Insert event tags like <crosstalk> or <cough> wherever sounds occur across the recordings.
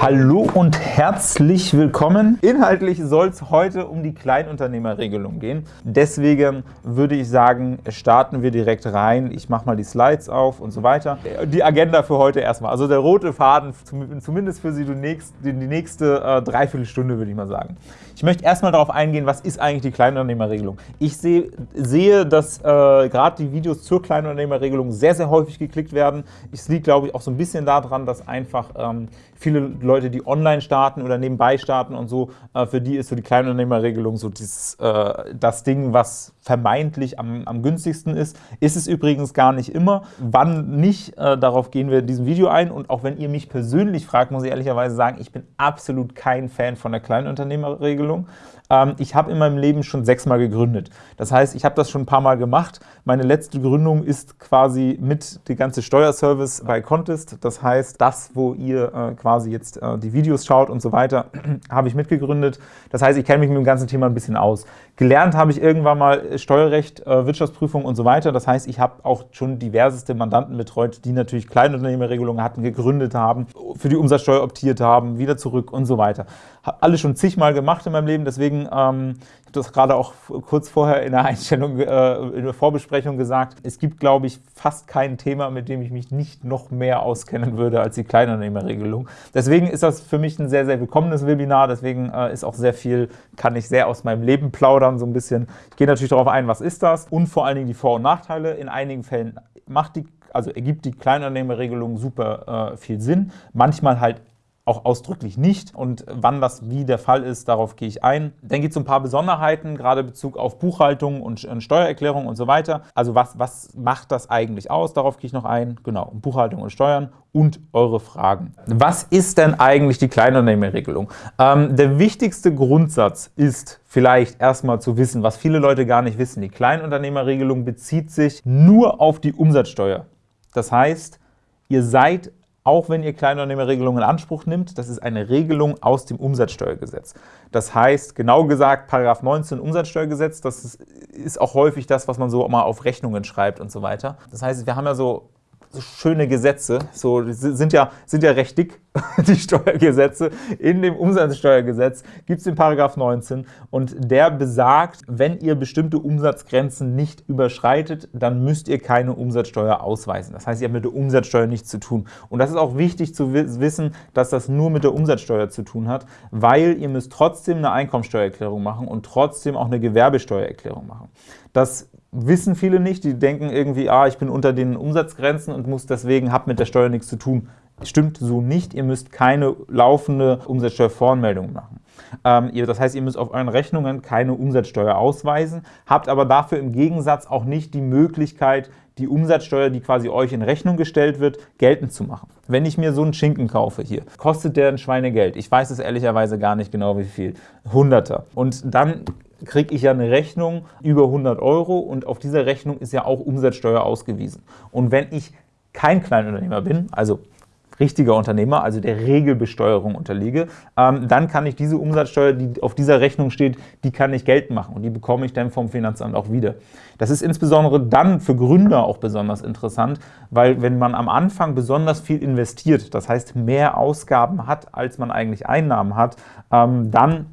Hallo und herzlich willkommen. Inhaltlich soll es heute um die Kleinunternehmerregelung gehen. Deswegen würde ich sagen, starten wir direkt rein. Ich mache mal die Slides auf und so weiter. Die Agenda für heute erstmal. Also der rote Faden, zumindest für Sie die nächste, die nächste äh, Dreiviertelstunde, würde ich mal sagen. Ich möchte erstmal darauf eingehen, was ist eigentlich die Kleinunternehmerregelung. Ich sehe, sehe dass äh, gerade die Videos zur Kleinunternehmerregelung sehr, sehr häufig geklickt werden. Es liegt, glaube ich, auch so ein bisschen daran, dass einfach ähm, viele Leute, die online starten oder nebenbei starten und so, äh, für die ist so die Kleinunternehmerregelung so dieses, äh, das Ding, was vermeintlich am, am, günstigsten ist. Ist es übrigens gar nicht immer. Wann nicht, äh, darauf gehen wir in diesem Video ein. Und auch wenn ihr mich persönlich fragt, muss ich ehrlicherweise sagen, ich bin absolut kein Fan von der Kleinunternehmerregelung. Ähm, ich habe in meinem Leben schon sechsmal gegründet. Das heißt, ich habe das schon ein paar Mal gemacht. Meine letzte Gründung ist quasi mit der ganze Steuerservice bei Contest. Das heißt, das, wo ihr äh, quasi jetzt äh, die Videos schaut und so weiter, <clears throat> habe ich mitgegründet. Das heißt, ich kenne mich mit dem ganzen Thema ein bisschen aus. Gelernt habe ich irgendwann mal Steuerrecht, äh, Wirtschaftsprüfung und so weiter. Das heißt, ich habe auch schon diverseste Mandanten betreut, die natürlich Kleinunternehmerregelungen hatten, gegründet haben, für die Umsatzsteuer optiert haben, wieder zurück und so weiter. Habe alles schon zigmal gemacht in meinem Leben, deswegen ähm, ich habe das gerade auch kurz vorher in der <laughs> Einstellung, äh, in der Vorbesprechung gesagt. Es gibt, glaube ich, fast kein Thema, mit dem ich mich nicht noch mehr auskennen würde als die Kleinunternehmerregelung. Deswegen ist das für mich ein sehr, sehr willkommenes Webinar. Deswegen äh, ist auch sehr viel, kann ich sehr aus meinem Leben plaudern, so ein bisschen. Ich gehe natürlich darauf ein, was ist das und vor allen Dingen die Vor- und Nachteile. In einigen Fällen macht die also ergibt die Kleinunternehmerregelung super äh, viel Sinn, manchmal halt auch ausdrücklich nicht. Und wann das wie der Fall ist, darauf gehe ich ein. Dann gibt es ein paar Besonderheiten, gerade in Bezug auf Buchhaltung und Steuererklärung und so weiter. Also was, was macht das eigentlich aus? Darauf gehe ich noch ein. Genau, Buchhaltung und Steuern und eure Fragen. Was ist denn eigentlich die Kleinunternehmerregelung? Ähm, der wichtigste Grundsatz ist vielleicht erstmal zu wissen, was viele Leute gar nicht wissen. Die Kleinunternehmerregelung bezieht sich nur auf die Umsatzsteuer. Das heißt, ihr seid auch wenn ihr Kleinunternehmerregelungen in Anspruch nimmt, das ist eine Regelung aus dem Umsatzsteuergesetz. Das heißt, genau gesagt, Paragraph 19 Umsatzsteuergesetz, das ist auch häufig das, was man so mal auf Rechnungen schreibt und so weiter. Das heißt, wir haben ja so schöne Gesetze, so sind ja, sind ja recht dick, <laughs> die Steuergesetze. In dem Umsatzsteuergesetz gibt es den Paragraph 19 und der besagt, wenn ihr bestimmte Umsatzgrenzen nicht überschreitet, dann müsst ihr keine Umsatzsteuer ausweisen. Das heißt, ihr habt mit der Umsatzsteuer nichts zu tun. Und das ist auch wichtig zu wissen, dass das nur mit der Umsatzsteuer zu tun hat, weil ihr müsst trotzdem eine Einkommensteuererklärung machen und trotzdem auch eine Gewerbesteuererklärung machen. Das wissen viele nicht. Die denken irgendwie, ah, ich bin unter den Umsatzgrenzen und muss deswegen, habe mit der Steuer nichts zu tun. Stimmt so nicht. Ihr müsst keine laufende Umsatzsteuervoranmeldung machen. Ähm, das heißt, ihr müsst auf euren Rechnungen keine Umsatzsteuer ausweisen, habt aber dafür im Gegensatz auch nicht die Möglichkeit, die Umsatzsteuer, die quasi euch in Rechnung gestellt wird, geltend zu machen. Wenn ich mir so einen Schinken kaufe hier, kostet der ein Schweinegeld. Ich weiß es ehrlicherweise gar nicht genau, wie viel. Hunderter. Und dann kriege ich ja eine Rechnung über 100 Euro und auf dieser Rechnung ist ja auch Umsatzsteuer ausgewiesen. Und wenn ich kein Kleinunternehmer bin, also richtiger Unternehmer, also der Regelbesteuerung unterliege, ähm, dann kann ich diese Umsatzsteuer, die auf dieser Rechnung steht, die kann ich geltend machen und die bekomme ich dann vom Finanzamt auch wieder. Das ist insbesondere dann für Gründer auch besonders interessant, weil wenn man am Anfang besonders viel investiert, das heißt mehr Ausgaben hat, als man eigentlich Einnahmen hat, ähm, dann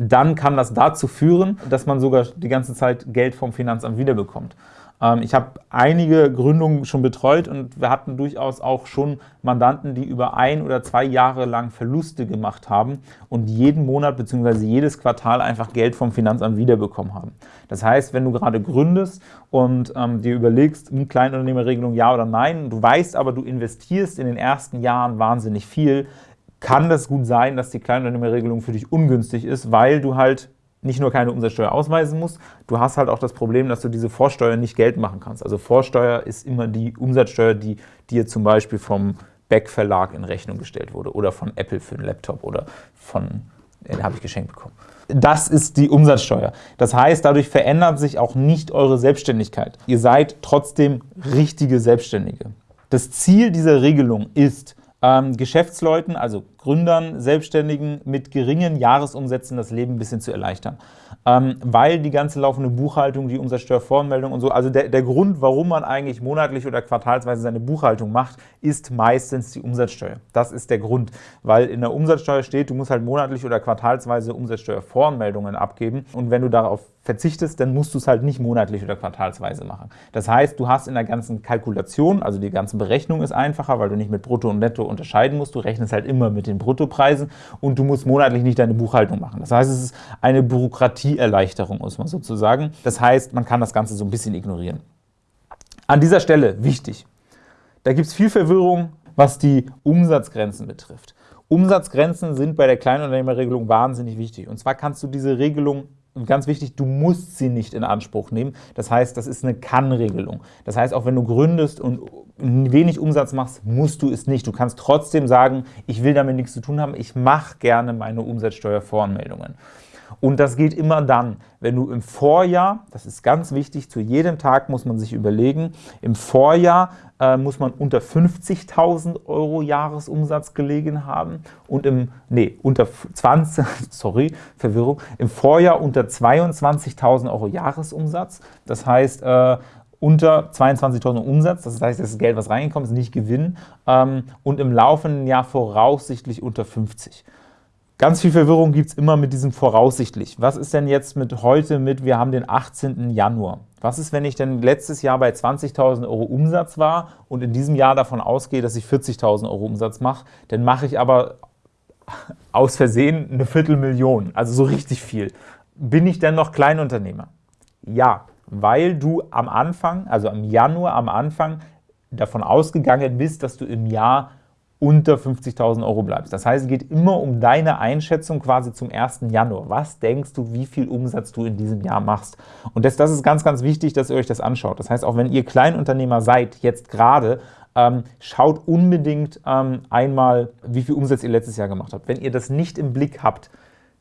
dann kann das dazu führen, dass man sogar die ganze Zeit Geld vom Finanzamt wiederbekommt. Ähm, ich habe einige Gründungen schon betreut und wir hatten durchaus auch schon Mandanten, die über ein oder zwei Jahre lang Verluste gemacht haben und jeden Monat bzw. jedes Quartal einfach Geld vom Finanzamt wiederbekommen haben. Das heißt, wenn du gerade gründest und ähm, dir überlegst, Kleinunternehmerregelung ja oder nein, du weißt aber, du investierst in den ersten Jahren wahnsinnig viel, kann das gut sein, dass die Kleinunternehmerregelung für dich ungünstig ist, weil du halt nicht nur keine Umsatzsteuer ausweisen musst, du hast halt auch das Problem, dass du diese Vorsteuer nicht geltend machen kannst. Also Vorsteuer ist immer die Umsatzsteuer, die dir zum Beispiel vom Beck Verlag in Rechnung gestellt wurde oder von Apple für einen Laptop oder von, den habe ich geschenkt bekommen. Das ist die Umsatzsteuer. Das heißt, dadurch verändert sich auch nicht eure Selbstständigkeit. Ihr seid trotzdem richtige Selbstständige. Das Ziel dieser Regelung ist, ähm, Geschäftsleuten, also Gründern, Selbstständigen mit geringen Jahresumsätzen das Leben ein bisschen zu erleichtern. Ähm, weil die ganze laufende Buchhaltung, die Umsatzsteuervoranmeldung und so, also der, der Grund, warum man eigentlich monatlich oder quartalsweise seine Buchhaltung macht, ist meistens die Umsatzsteuer. Das ist der Grund, weil in der Umsatzsteuer steht, du musst halt monatlich oder quartalsweise Umsatzsteuervoranmeldungen abgeben und wenn du darauf verzichtest, dann musst du es halt nicht monatlich oder quartalsweise machen. Das heißt, du hast in der ganzen Kalkulation, also die ganze Berechnung ist einfacher, weil du nicht mit Brutto und Netto unterscheiden musst. Du rechnest halt immer mit den Bruttopreisen und du musst monatlich nicht deine Buchhaltung machen. Das heißt, es ist eine Bürokratieerleichterung, muss man sozusagen. Das heißt, man kann das Ganze so ein bisschen ignorieren. An dieser Stelle wichtig, da gibt es viel Verwirrung, was die Umsatzgrenzen betrifft. Umsatzgrenzen sind bei der Kleinunternehmerregelung wahnsinnig wichtig. Und zwar kannst du diese Regelung und ganz wichtig, du musst sie nicht in Anspruch nehmen. Das heißt, das ist eine Kann-Regelung. Das heißt, auch wenn du gründest und wenig Umsatz machst, musst du es nicht. Du kannst trotzdem sagen, ich will damit nichts zu tun haben, ich mache gerne meine Umsatzsteuervoranmeldungen. Und das geht immer dann, wenn du im Vorjahr, das ist ganz wichtig, zu jedem Tag muss man sich überlegen, im Vorjahr äh, muss man unter 50.000 Euro Jahresumsatz gelegen haben und im, nee, unter 20, <laughs> sorry, Verwirrung, im Vorjahr unter 22.000 Euro Jahresumsatz. Das heißt, äh, unter 22.000 Umsatz, das heißt, das Geld, was reingekommen ist, nicht Gewinn, ähm, und im laufenden Jahr voraussichtlich unter 50. Ganz viel Verwirrung gibt es immer mit diesem voraussichtlich. Was ist denn jetzt mit heute mit, wir haben den 18. Januar? Was ist, wenn ich denn letztes Jahr bei 20.000 Euro Umsatz war und in diesem Jahr davon ausgehe, dass ich 40.000 Euro Umsatz mache? Dann mache ich aber <laughs> aus Versehen eine Viertelmillion, also so richtig viel. Bin ich denn noch Kleinunternehmer? Ja, weil du am Anfang, also im Januar am Anfang, davon ausgegangen bist, dass du im Jahr unter 50.000 Euro bleibst. Das heißt, es geht immer um deine Einschätzung quasi zum 1. Januar. Was denkst du, wie viel Umsatz du in diesem Jahr machst? Und das, das ist ganz, ganz wichtig, dass ihr euch das anschaut. Das heißt, auch wenn ihr Kleinunternehmer seid, jetzt gerade, ähm, schaut unbedingt ähm, einmal, wie viel Umsatz ihr letztes Jahr gemacht habt. Wenn ihr das nicht im Blick habt,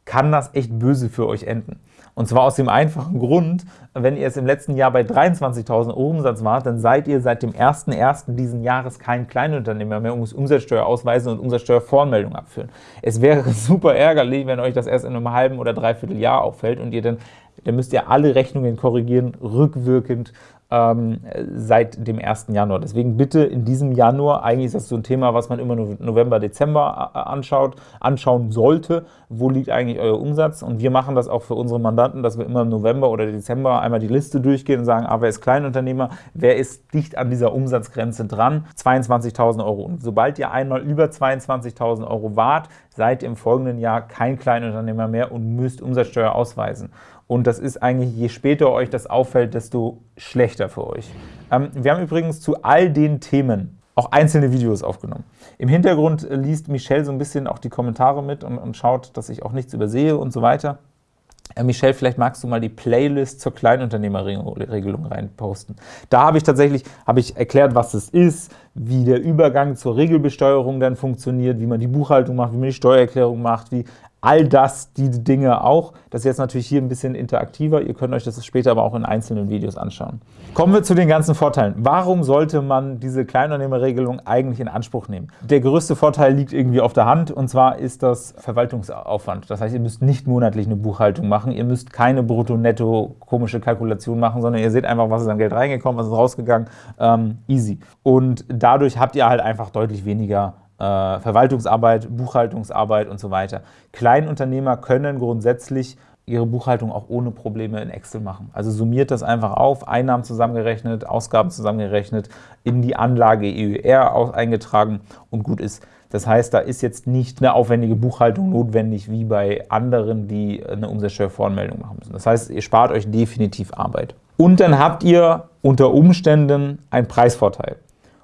kann das echt böse für euch enden. Und zwar aus dem einfachen Grund, wenn ihr es im letzten Jahr bei 23.000 Euro Umsatz wart, dann seid ihr seit dem 1.1. diesen Jahres kein Kleinunternehmer mehr und müsst Umsatzsteuer ausweisen und Umsatzsteuervoranmeldung abführen. Es wäre <laughs> super ärgerlich, wenn euch das erst in einem halben oder dreiviertel Jahr auffällt und ihr dann, dann müsst ihr alle Rechnungen korrigieren, rückwirkend ähm, seit dem 1. Januar. Deswegen bitte in diesem Januar, eigentlich ist das so ein Thema, was man immer November, Dezember äh, anschaut, anschauen sollte, wo liegt eigentlich euer Umsatz und wir machen das auch für unsere Mandanten, dass wir immer im November oder Dezember einmal die Liste durchgehen und sagen, ah, wer ist Kleinunternehmer, wer ist dicht an dieser Umsatzgrenze dran, 22.000 Euro. Und sobald ihr einmal über 22.000 Euro wart, seid ihr im folgenden Jahr kein Kleinunternehmer mehr und müsst Umsatzsteuer ausweisen. Und das ist eigentlich, je später euch das auffällt, desto schlechter für euch. Ähm, wir haben übrigens zu all den Themen auch einzelne Videos aufgenommen. Im Hintergrund liest Michelle so ein bisschen auch die Kommentare mit und, und schaut, dass ich auch nichts übersehe und so weiter. Äh, Michelle, vielleicht magst du mal die Playlist zur Kleinunternehmerregelung reinposten. Da habe ich tatsächlich habe ich erklärt, was es ist, wie der Übergang zur Regelbesteuerung dann funktioniert, wie man die Buchhaltung macht, wie man die Steuererklärung macht, wie all das, die Dinge auch. Das ist jetzt natürlich hier ein bisschen interaktiver. Ihr könnt euch das später aber auch in einzelnen Videos anschauen. Kommen wir zu den ganzen Vorteilen. Warum sollte man diese Kleinunternehmerregelung eigentlich in Anspruch nehmen? Der größte Vorteil liegt irgendwie auf der Hand und zwar ist das Verwaltungsaufwand. Das heißt, ihr müsst nicht monatlich eine Buchhaltung machen, ihr müsst keine brutto-netto komische Kalkulation machen, sondern ihr seht einfach, was ist an Geld reingekommen, was ist rausgegangen. Ähm, easy. Und dadurch habt ihr halt einfach deutlich weniger äh, Verwaltungsarbeit, Buchhaltungsarbeit und so weiter. Kleinunternehmer können grundsätzlich ihre Buchhaltung auch ohne Probleme in Excel machen. Also summiert das einfach auf, Einnahmen zusammengerechnet, Ausgaben zusammengerechnet, in die Anlage EUR eingetragen und gut ist. Das heißt, da ist jetzt nicht eine aufwendige Buchhaltung notwendig wie bei anderen, die eine Umsatzsteuervoranmeldung machen müssen. Das heißt, ihr spart euch definitiv Arbeit. Und dann habt ihr unter Umständen einen Preisvorteil.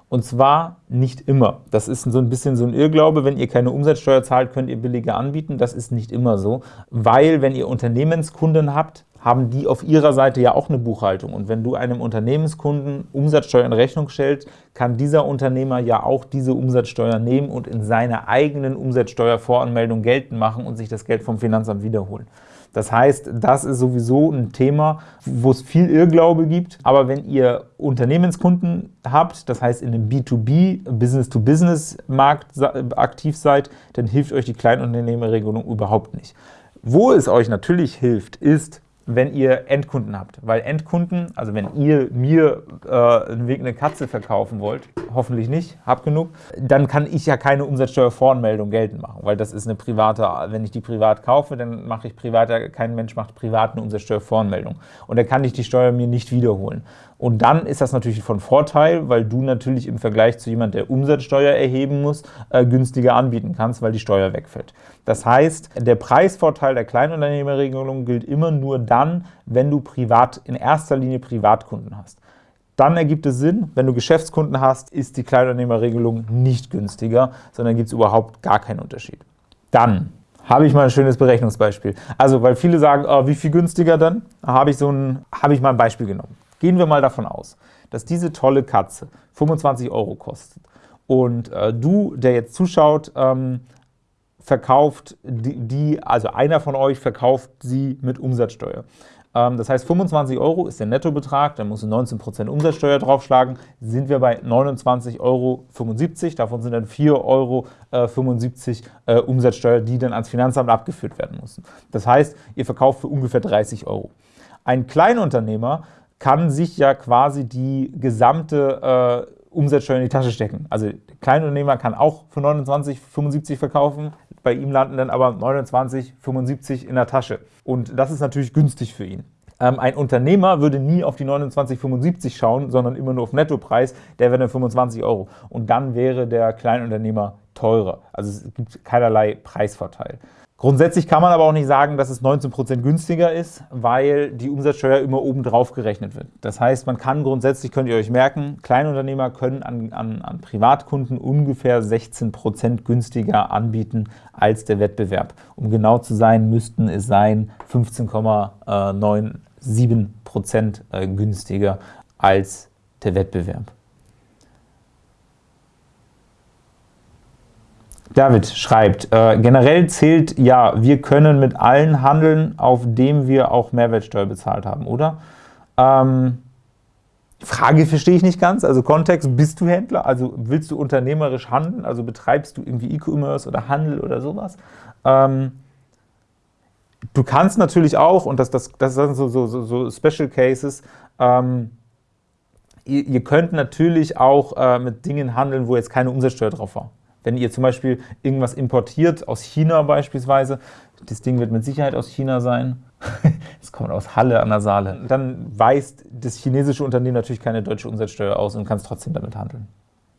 Und zwar nicht immer. Das ist so ein bisschen so ein Irrglaube. Wenn ihr keine Umsatzsteuer zahlt, könnt ihr billiger anbieten. Das ist nicht immer so, weil wenn ihr Unternehmenskunden habt, haben die auf ihrer Seite ja auch eine Buchhaltung. Und wenn du einem Unternehmenskunden Umsatzsteuer in Rechnung stellst, kann dieser Unternehmer ja auch diese Umsatzsteuer nehmen und in seiner eigenen Umsatzsteuervoranmeldung geltend machen und sich das Geld vom Finanzamt wiederholen. Das heißt, das ist sowieso ein Thema, wo es viel Irrglaube gibt. Aber wenn ihr Unternehmenskunden habt, das heißt in einem B2B, Business-to-Business-Markt aktiv seid, dann hilft euch die Kleinunternehmerregelung überhaupt nicht. Wo es euch natürlich hilft, ist, wenn ihr Endkunden habt. Weil Endkunden, also wenn ihr mir äh, eine Katze verkaufen wollt, hoffentlich nicht, habt genug, dann kann ich ja keine Umsatzsteuervoranmeldung geltend machen, weil das ist eine private, wenn ich die privat kaufe, dann mache ich privat, kein Mensch macht privat eine Umsatzsteuervoranmeldung. Und dann kann ich die Steuer mir nicht wiederholen. Und dann ist das natürlich von Vorteil, weil du natürlich im Vergleich zu jemand, der Umsatzsteuer erheben muss, äh, günstiger anbieten kannst, weil die Steuer wegfällt. Das heißt, der Preisvorteil der Kleinunternehmerregelung gilt immer nur dann, wenn du privat, in erster Linie Privatkunden hast. Dann ergibt es Sinn, wenn du Geschäftskunden hast, ist die Kleinunternehmerregelung nicht günstiger, sondern gibt es überhaupt gar keinen Unterschied. Dann habe ich mal ein schönes Berechnungsbeispiel. Also, weil viele sagen, oh, wie viel günstiger dann? Habe ich, so ein, habe ich mal ein Beispiel genommen. Gehen wir mal davon aus, dass diese tolle Katze 25 Euro kostet und äh, du, der jetzt zuschaut, ähm, verkauft die, die, also einer von euch verkauft sie mit Umsatzsteuer. Ähm, das heißt, 25 Euro ist der Nettobetrag, dann musst du 19% Umsatzsteuer draufschlagen, sind wir bei 29,75 Euro. Davon sind dann 4,75 Euro äh, Umsatzsteuer, die dann ans Finanzamt abgeführt werden müssen. Das heißt, ihr verkauft für ungefähr 30 Euro. Ein Kleinunternehmer kann sich ja quasi die gesamte äh, Umsatzsteuer in die Tasche stecken. Also der Kleinunternehmer kann auch für 29,75 verkaufen, bei ihm landen dann aber 29,75 in der Tasche. Und das ist natürlich günstig für ihn. Ähm, ein Unternehmer würde nie auf die 29,75 schauen, sondern immer nur auf Nettopreis, der wäre dann 25 Euro. Und dann wäre der Kleinunternehmer teurer. Also es gibt keinerlei Preisvorteil. Grundsätzlich kann man aber auch nicht sagen, dass es 19% günstiger ist, weil die Umsatzsteuer immer oben drauf gerechnet wird. Das heißt, man kann grundsätzlich, könnt ihr euch merken, Kleinunternehmer können an, an, an Privatkunden ungefähr 16% günstiger anbieten als der Wettbewerb. Um genau zu sein, müssten es sein 15,97% äh, günstiger als der Wettbewerb. David schreibt, äh, generell zählt ja, wir können mit allen handeln, auf dem wir auch Mehrwertsteuer bezahlt haben, oder? Ähm, Frage verstehe ich nicht ganz, also Kontext, bist du Händler, also willst du unternehmerisch handeln, also betreibst du irgendwie E-Commerce oder Handel oder sowas? Ähm, du kannst natürlich auch, und das, das, das sind so, so, so Special Cases, ähm, ihr, ihr, könnt natürlich auch äh, mit Dingen handeln, wo jetzt keine Umsatzsteuer drauf war. Wenn ihr zum Beispiel irgendwas importiert, aus China beispielsweise, das Ding wird mit Sicherheit aus China sein, <laughs> es kommt aus Halle an der Saale, dann weist das chinesische Unternehmen natürlich keine deutsche Umsatzsteuer aus und kann trotzdem damit handeln.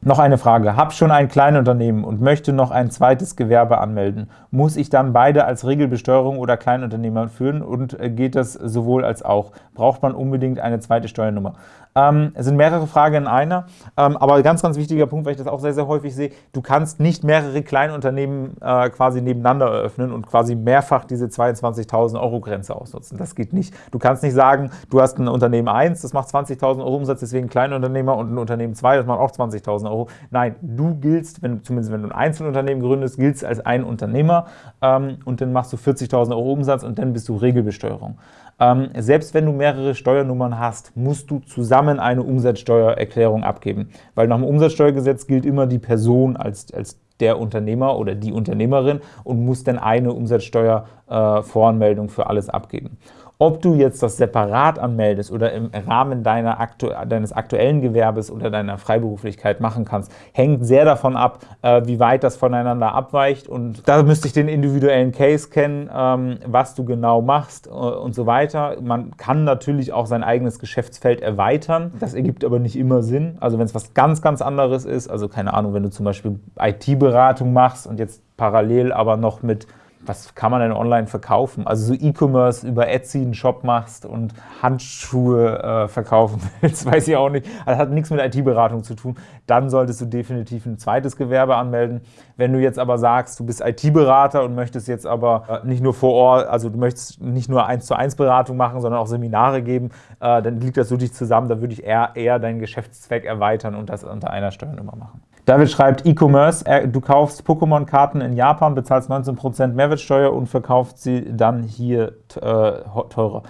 Noch eine Frage. Hab schon ein Kleinunternehmen und möchte noch ein zweites Gewerbe anmelden. Muss ich dann beide als Regelbesteuerung oder Kleinunternehmer führen und äh, geht das sowohl als auch? Braucht man unbedingt eine zweite Steuernummer? Ähm, es sind mehrere Fragen in einer, ähm, aber ganz, ganz wichtiger Punkt, weil ich das auch sehr, sehr häufig sehe, du kannst nicht mehrere Kleinunternehmen äh, quasi nebeneinander eröffnen und quasi mehrfach diese 22.000 Euro Grenze ausnutzen. Das geht nicht. Du kannst nicht sagen, du hast ein Unternehmen 1, das macht 20.000 Euro Umsatz, deswegen Kleinunternehmer und ein Unternehmen 2, das macht auch 20.000 Euro. Nein, du giltst, wenn, zumindest wenn du ein Einzelunternehmen gründest, giltst als ein Unternehmer ähm, und dann machst du 40.000 Euro Umsatz und dann bist du Regelbesteuerung. Ähm, selbst wenn du mehrere Steuernummern hast, musst du zusammen eine Umsatzsteuererklärung abgeben, weil nach dem Umsatzsteuergesetz gilt immer die Person als, als der Unternehmer oder die Unternehmerin und muss dann eine Umsatzsteuervoranmeldung äh, für alles abgeben. Ob du jetzt das separat anmeldest oder im Rahmen deiner aktu deines aktuellen Gewerbes oder deiner Freiberuflichkeit machen kannst, hängt sehr davon ab, äh, wie weit das voneinander abweicht. Und da müsste ich den individuellen Case kennen, ähm, was du genau machst äh, und so weiter. Man kann natürlich auch sein eigenes Geschäftsfeld erweitern. Das ergibt aber nicht immer Sinn. Also wenn es was ganz, ganz anderes ist, also keine Ahnung, wenn du zum Beispiel IT-Beratung machst und jetzt parallel aber noch mit was kann man denn online verkaufen? Also so E-Commerce über Etsy einen Shop machst und Handschuhe äh, verkaufen <laughs> willst, weiß ich auch nicht. Das hat nichts mit IT-Beratung zu tun. Dann solltest du definitiv ein zweites Gewerbe anmelden. Wenn du jetzt aber sagst, du bist IT-Berater und möchtest jetzt aber äh, nicht nur vor Ort, also du möchtest nicht nur 1 zu 1 Beratung machen, sondern auch Seminare geben, äh, dann liegt das wirklich zusammen. Da würde ich eher, eher deinen Geschäftszweck erweitern und das unter einer Steuernummer machen. David schreibt, E-Commerce, du kaufst Pokémon-Karten in Japan, bezahlst 19% Mehrwertsteuer und verkaufst sie dann hier äh, teurer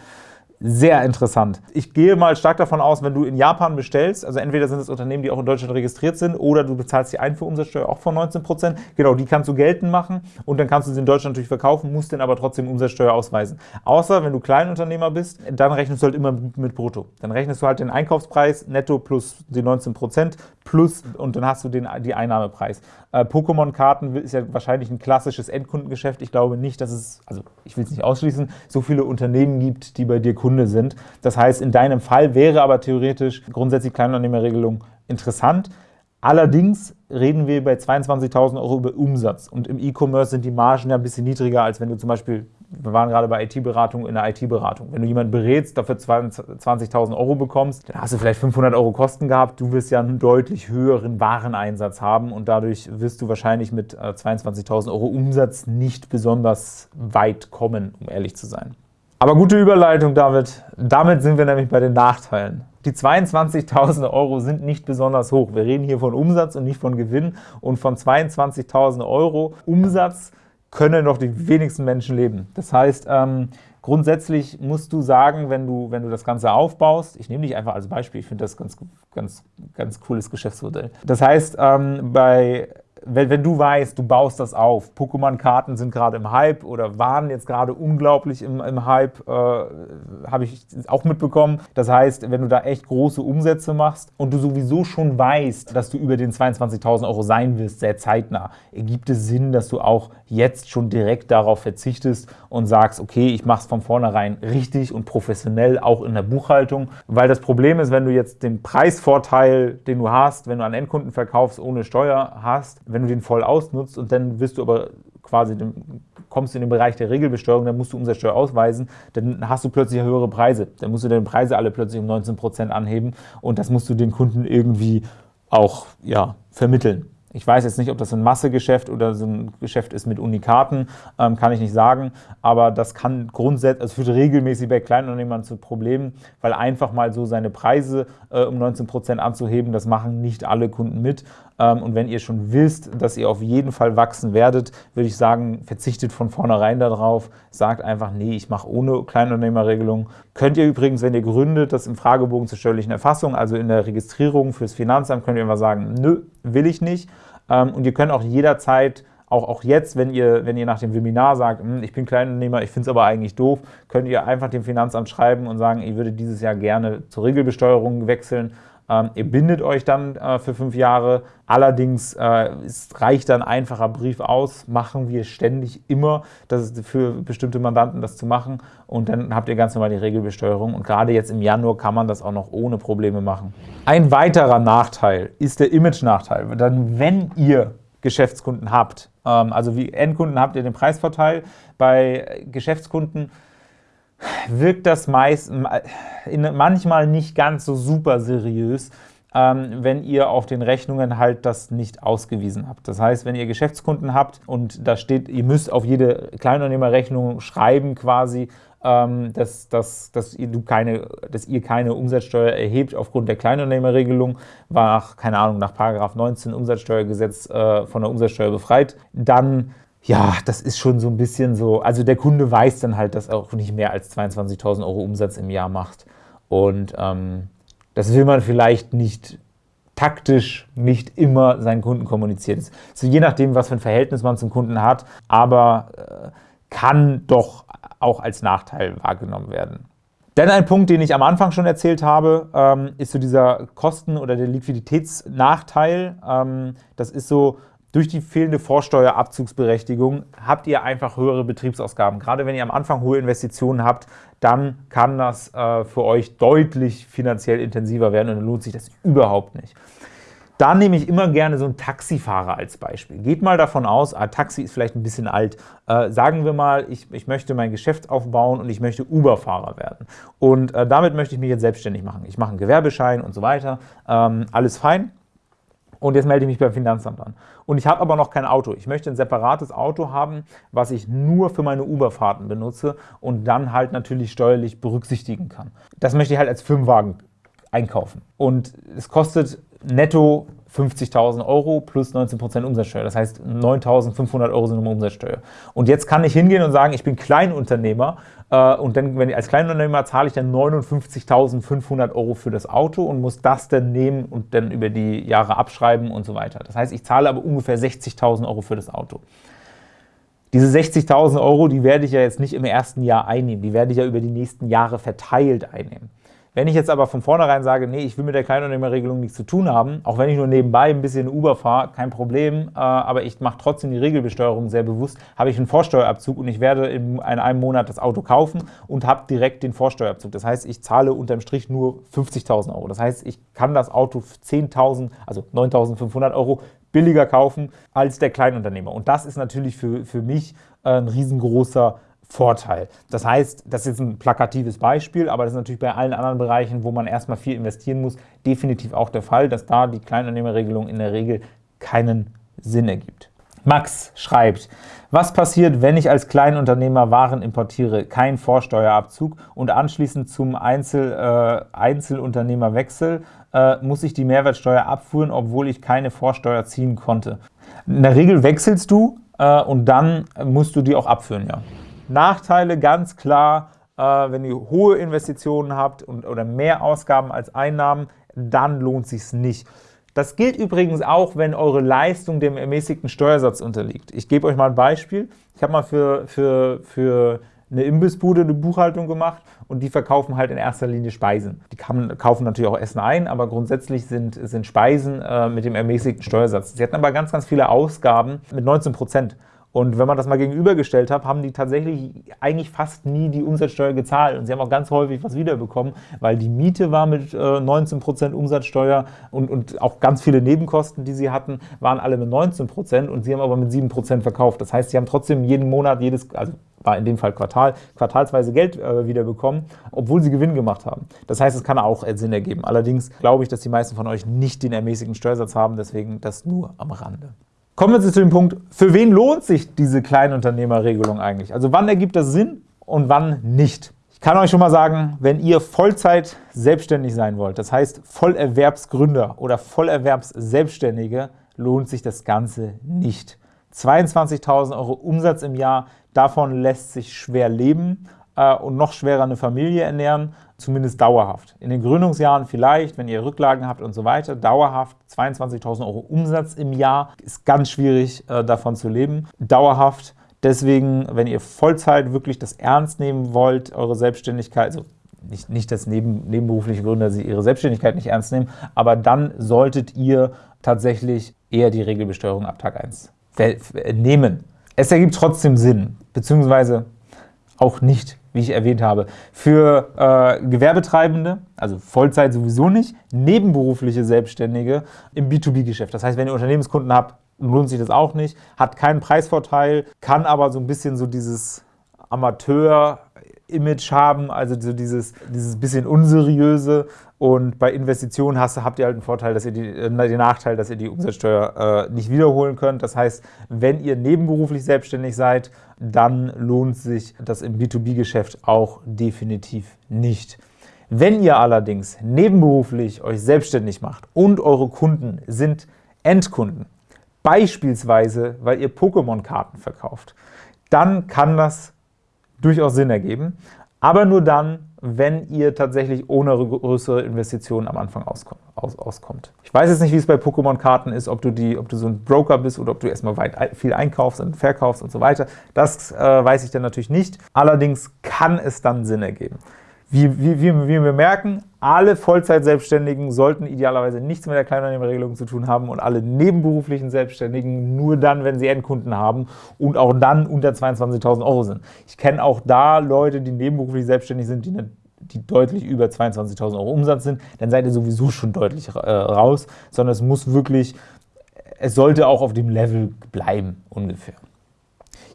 sehr interessant. Ich gehe mal stark davon aus, wenn du in Japan bestellst, also entweder sind es Unternehmen, die auch in Deutschland registriert sind, oder du bezahlst die Einfuhrumsatzsteuer auch von 19%. Genau, die kannst du geltend machen und dann kannst du sie in Deutschland natürlich verkaufen, musst dann aber trotzdem Umsatzsteuer ausweisen. Außer, wenn du Kleinunternehmer bist, dann rechnest du halt immer mit Brutto. Dann rechnest du halt den Einkaufspreis netto plus die 19% plus und dann hast du den, die Einnahmepreis. Äh, Pokémon-Karten ist ja wahrscheinlich ein klassisches Endkundengeschäft. Ich glaube nicht, dass es, also ich will es nicht ausschließen, so viele Unternehmen gibt, die bei dir Kunde sind. Das heißt, in deinem Fall wäre aber theoretisch grundsätzlich Kleinunternehmerregelung interessant. Allerdings reden wir bei 22.000 Euro über Umsatz und im E-Commerce sind die Margen ja ein bisschen niedriger, als wenn du zum Beispiel wir waren gerade bei IT-Beratung in der IT-Beratung. Wenn du jemanden berätst, dafür 20.000 Euro bekommst, dann hast du vielleicht 500 Euro Kosten gehabt. Du wirst ja einen deutlich höheren Wareneinsatz haben und dadurch wirst du wahrscheinlich mit 22.000 äh, Euro Umsatz nicht besonders weit kommen, um ehrlich zu sein. Aber gute Überleitung, David. Damit sind wir nämlich bei den Nachteilen. Die 22.000 Euro sind nicht besonders hoch. Wir reden hier von Umsatz und nicht von Gewinn. Und von 22.000 Euro Umsatz können noch die wenigsten Menschen leben. Das heißt, ähm, grundsätzlich musst du sagen, wenn du, wenn du das Ganze aufbaust, ich nehme dich einfach als Beispiel, ich finde das ganz, ganz, ganz cooles Geschäftsmodell. Das heißt, ähm, bei wenn, wenn, du weißt, du baust das auf, Pokémon-Karten sind gerade im Hype oder waren jetzt gerade unglaublich im, im Hype, äh, habe ich auch mitbekommen. Das heißt, wenn du da echt große Umsätze machst und du sowieso schon weißt, dass du über den 22.000 Euro sein wirst, sehr zeitnah, ergibt es Sinn, dass du auch jetzt schon direkt darauf verzichtest und sagst, okay, ich mache es von vornherein richtig und professionell, auch in der Buchhaltung. Weil das Problem ist, wenn du jetzt den Preisvorteil, den du hast, wenn du an Endkunden verkaufst, ohne Steuer hast, wenn du den voll ausnutzt und dann wirst du aber quasi kommst du in den Bereich der Regelbesteuerung, dann musst du Umsatzsteuer ausweisen, dann hast du plötzlich höhere Preise. Dann musst du deine Preise alle plötzlich um 19% anheben und das musst du den Kunden irgendwie auch ja, vermitteln. Ich weiß jetzt nicht, ob das ein Massegeschäft oder so ein Geschäft ist mit Unikaten, ähm, kann ich nicht sagen, aber das kann grundsätzlich, also führt regelmäßig bei Kleinunternehmern zu Problemen, weil einfach mal so seine Preise äh, um 19% anzuheben, das machen nicht alle Kunden mit. Ähm, und wenn ihr schon wisst, dass ihr auf jeden Fall wachsen werdet, würde ich sagen, verzichtet von vornherein darauf, sagt einfach, nee, ich mache ohne Kleinunternehmerregelung. Könnt ihr übrigens, wenn ihr gründet, das im Fragebogen zur steuerlichen Erfassung, also in der Registrierung fürs Finanzamt, könnt ihr immer sagen, nö, will ich nicht. Ähm, und ihr könnt auch jederzeit auch, auch jetzt, wenn ihr, wenn ihr nach dem Webinar sagt, hm, ich bin Kleinunternehmer, ich finde es aber eigentlich doof, könnt ihr einfach dem Finanzamt schreiben und sagen, ich würde dieses Jahr gerne zur Regelbesteuerung wechseln ähm, ihr bindet euch dann äh, für fünf Jahre. Allerdings äh, es reicht dann ein einfacher Brief aus, machen wir ständig immer, das ist für bestimmte Mandanten das zu machen und dann habt ihr ganz normal die Regelbesteuerung und gerade jetzt im Januar kann man das auch noch ohne Probleme machen. Ein weiterer Nachteil ist der Image-Nachteil. Dann, wenn ihr Geschäftskunden habt, ähm, also wie Endkunden habt ihr den Preisvorteil, bei Geschäftskunden wirkt das meist, manchmal nicht ganz so super seriös, ähm, wenn ihr auf den Rechnungen halt das nicht ausgewiesen habt. Das heißt, wenn ihr Geschäftskunden habt und da steht, ihr müsst auf jede Kleinunternehmerrechnung schreiben quasi, ähm, dass, dass, dass, ihr, du keine, dass ihr keine Umsatzsteuer erhebt aufgrund der Kleinunternehmerregelung, war nach, keine Ahnung, nach 19 Umsatzsteuergesetz äh, von der Umsatzsteuer befreit, dann ja, das ist schon so ein bisschen so, also der Kunde weiß dann halt, dass er auch nicht mehr als 22.000 Euro Umsatz im Jahr macht. Und ähm, das will man vielleicht nicht taktisch nicht immer seinen Kunden kommunizieren. So je nachdem, was für ein Verhältnis man zum Kunden hat, aber äh, kann doch auch als Nachteil wahrgenommen werden. Denn ein Punkt, den ich am Anfang schon erzählt habe, ähm, ist so dieser Kosten- oder der Liquiditätsnachteil. Ähm, das ist so, durch die fehlende Vorsteuerabzugsberechtigung habt ihr einfach höhere Betriebsausgaben. Gerade wenn ihr am Anfang hohe Investitionen habt, dann kann das äh, für euch deutlich finanziell intensiver werden und dann lohnt sich das überhaupt nicht. Da nehme ich immer gerne so einen Taxifahrer als Beispiel. Geht mal davon aus, ah, Taxi ist vielleicht ein bisschen alt. Äh, sagen wir mal, ich, ich, möchte mein Geschäft aufbauen und ich möchte Uber-Fahrer werden. Und äh, damit möchte ich mich jetzt selbstständig machen. Ich mache einen Gewerbeschein und so weiter. Ähm, alles fein und jetzt melde ich mich beim Finanzamt an. Und ich habe aber noch kein Auto. Ich möchte ein separates Auto haben, was ich nur für meine Uberfahrten benutze und dann halt natürlich steuerlich berücksichtigen kann. Das möchte ich halt als Firmenwagen einkaufen. Und es kostet netto 50.000 Euro plus 19% Umsatzsteuer. Das heißt, 9.500 Euro sind immer Umsatzsteuer. Und jetzt kann ich hingehen und sagen, ich bin Kleinunternehmer äh, und dann, wenn ich als Kleinunternehmer zahle ich dann 59.500 Euro für das Auto und muss das dann nehmen und dann über die Jahre abschreiben und so weiter. Das heißt, ich zahle aber ungefähr 60.000 Euro für das Auto. Diese 60.000 Euro, die werde ich ja jetzt nicht im ersten Jahr einnehmen, die werde ich ja über die nächsten Jahre verteilt einnehmen. Wenn ich jetzt aber von vornherein sage, nee, ich will mit der Kleinunternehmerregelung nichts zu tun haben, auch wenn ich nur nebenbei ein bisschen Uber fahre, kein Problem, äh, aber ich mache trotzdem die Regelbesteuerung sehr bewusst, habe ich einen Vorsteuerabzug und ich werde in einem Monat das Auto kaufen und habe direkt den Vorsteuerabzug. Das heißt, ich zahle unterm Strich nur 50.000 Euro. Das heißt, ich kann das Auto für 10.000, also 9.500 Euro billiger kaufen als der Kleinunternehmer. Und das ist natürlich für, für mich äh, ein riesengroßer Vorteil. Das heißt, das ist ein plakatives Beispiel, aber das ist natürlich bei allen anderen Bereichen, wo man erstmal viel investieren muss, definitiv auch der Fall, dass da die Kleinunternehmerregelung in der Regel keinen Sinn ergibt. Max schreibt, was passiert, wenn ich als Kleinunternehmer Waren importiere, kein Vorsteuerabzug und anschließend zum Einzel, äh, Einzelunternehmer äh, muss ich die Mehrwertsteuer abführen, obwohl ich keine Vorsteuer ziehen konnte. In der Regel wechselst du äh, und dann musst du die auch abführen, ja. Nachteile ganz klar, äh, wenn ihr hohe Investitionen habt und, oder mehr Ausgaben als Einnahmen, dann lohnt es sich nicht. Das gilt übrigens auch, wenn eure Leistung dem ermäßigten Steuersatz unterliegt. Ich gebe euch mal ein Beispiel. Ich habe mal für, für, für eine Imbissbude eine Buchhaltung gemacht und die verkaufen halt in erster Linie Speisen. Die kann, kaufen natürlich auch Essen ein, aber grundsätzlich sind, sind Speisen äh, mit dem ermäßigten Steuersatz. Sie hatten aber ganz, ganz viele Ausgaben mit 19 Prozent. Und wenn man das mal gegenübergestellt hat, haben die tatsächlich eigentlich fast nie die Umsatzsteuer gezahlt. Und sie haben auch ganz häufig was wiederbekommen, weil die Miete war mit äh, 19% Umsatzsteuer und, und auch ganz viele Nebenkosten, die sie hatten, waren alle mit 19% und sie haben aber mit 7% verkauft. Das heißt, sie haben trotzdem jeden Monat, jedes, also war in dem Fall Quartal, quartalsweise Geld äh, wiederbekommen, obwohl sie Gewinn gemacht haben. Das heißt, es kann auch Sinn ergeben. Allerdings glaube ich, dass die meisten von euch nicht den ermäßigten Steuersatz haben, deswegen das nur am Rande. Kommen wir zu dem Punkt, für wen lohnt sich diese Kleinunternehmerregelung eigentlich? Also wann ergibt das Sinn und wann nicht? Ich kann euch schon mal sagen, wenn ihr Vollzeit selbstständig sein wollt, das heißt Vollerwerbsgründer oder Vollerwerbsselbstständige, lohnt sich das Ganze nicht. 22.000 Euro Umsatz im Jahr, davon lässt sich schwer leben äh, und noch schwerer eine Familie ernähren zumindest dauerhaft. In den Gründungsjahren vielleicht, wenn ihr Rücklagen habt und so weiter, dauerhaft 22.000 Euro Umsatz im Jahr, ist ganz schwierig äh, davon zu leben. Dauerhaft, deswegen, wenn ihr Vollzeit wirklich das ernst nehmen wollt, eure Selbstständigkeit, also nicht, nicht dass neben, nebenberufliche Gründer sie ihre Selbstständigkeit nicht ernst nehmen, aber dann solltet ihr tatsächlich eher die Regelbesteuerung ab Tag 1 nehmen. Es ergibt trotzdem Sinn, beziehungsweise auch nicht wie ich erwähnt habe. Für äh, Gewerbetreibende, also Vollzeit sowieso nicht, nebenberufliche Selbstständige im B2B-Geschäft. Das heißt, wenn ihr Unternehmenskunden habt, lohnt sich das auch nicht, hat keinen Preisvorteil, kann aber so ein bisschen so dieses Amateur- Image haben, also so dieses, dieses bisschen unseriöse. Und bei Investitionen hast, habt ihr halt einen Vorteil, dass ihr die, äh, den Nachteil, dass ihr die Umsatzsteuer äh, nicht wiederholen könnt. Das heißt, wenn ihr nebenberuflich selbstständig seid, dann lohnt sich das im B2B-Geschäft auch definitiv nicht. Wenn ihr allerdings nebenberuflich euch selbstständig macht und eure Kunden sind Endkunden, beispielsweise weil ihr Pokémon-Karten verkauft, dann kann das durchaus Sinn ergeben, aber nur dann, wenn ihr tatsächlich ohne größere Investitionen am Anfang auskommt. Ich weiß jetzt nicht, wie es bei Pokémon-Karten ist, ob du, die, ob du so ein Broker bist oder ob du erstmal weit viel einkaufst und verkaufst und so weiter. Das äh, weiß ich dann natürlich nicht. Allerdings kann es dann Sinn ergeben. Wie, wie, wie, wir merken, alle Vollzeit-Selbstständigen sollten idealerweise nichts mit der Kleinunternehmerregelung zu tun haben und alle nebenberuflichen Selbstständigen nur dann, wenn sie Endkunden haben und auch dann unter 22.000 Euro sind. Ich kenne auch da Leute, die nebenberuflich selbstständig sind, die, eine, die deutlich über 22.000 Euro Umsatz sind, dann seid ihr sowieso schon deutlich äh, raus, sondern es muss wirklich, es sollte auch auf dem Level bleiben ungefähr.